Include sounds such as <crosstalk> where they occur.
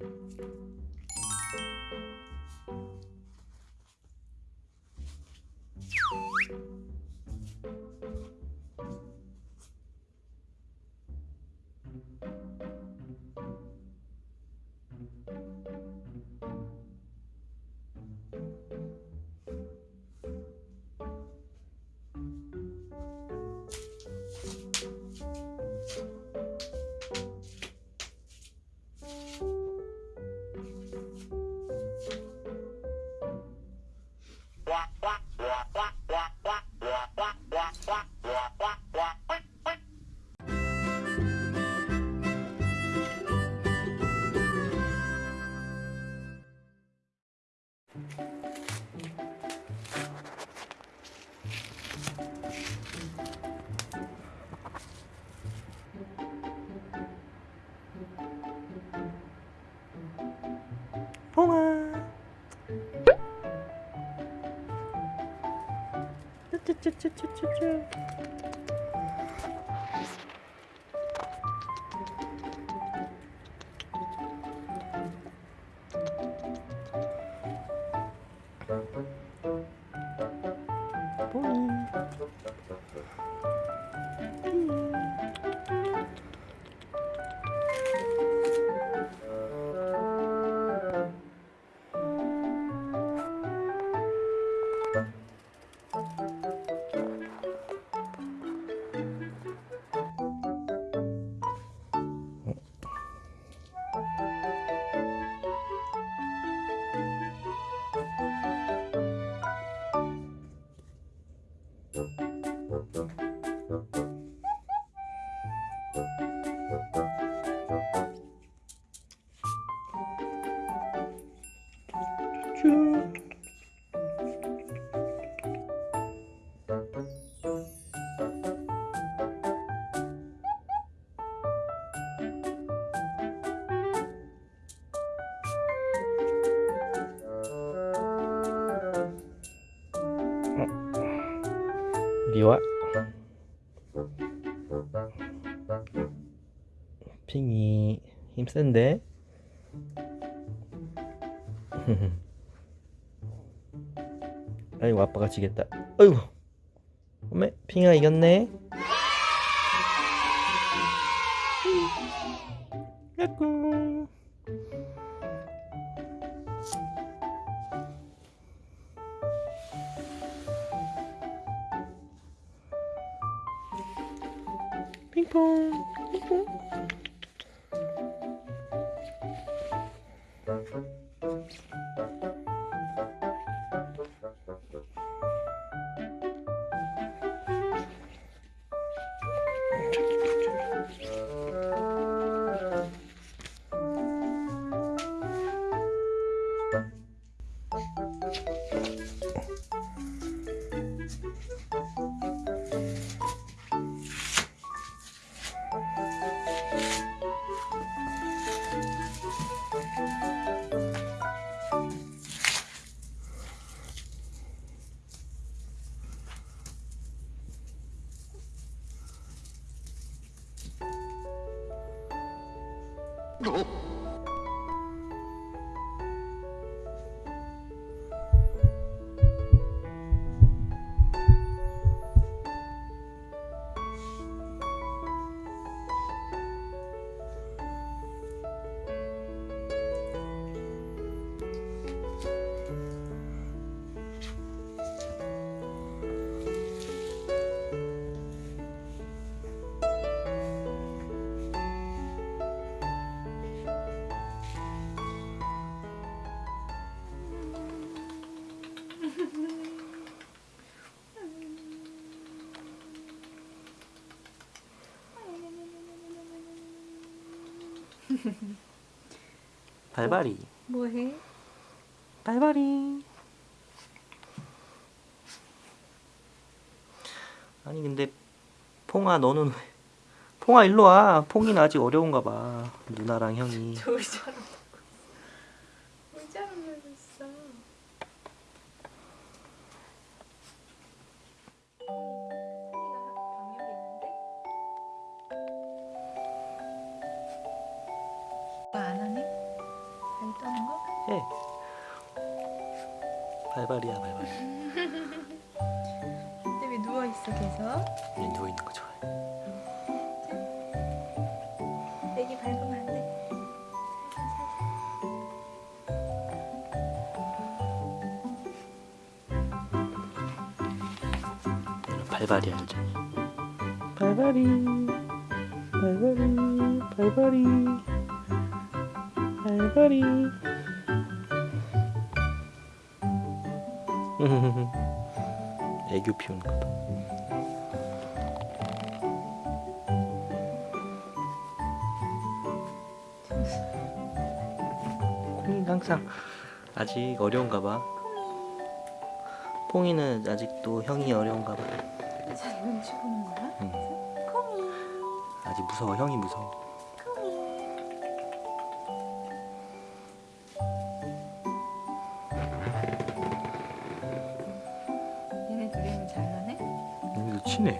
you 봉아. 쭈쭈쭈쭈쭈쭈 But 쭈 이리 와? 핑이 힘센데 <laughs> 아이고 아빠가 지겠다. 아이고 어메 핑아 이겼네. 야꾸 핑퐁 핑퐁 no <laughs> 발발이. 뭐해? 발발이. 아니 근데 퐁아 너는 왜? 퐁아 일로 와. 퐁이는 아직 어려운가 봐. 누나랑 형이 <laughs> 발발이야 발발. 근데 왜 누워 있어 계속? 얘 누워 있는 거 좋아해. 애기 밟으면 안 돼. 발발이 알지? 발발이 발발이 발발이 발발이 <laughs> 애교 피우는 거다. 콩이는 항상 아직 어려운가 봐. 퐁이는 아직도 형이 어려운가 봐. 자 눈치 보는 거야? 응. 콩이 아직 무서워 형이 무서워 얘네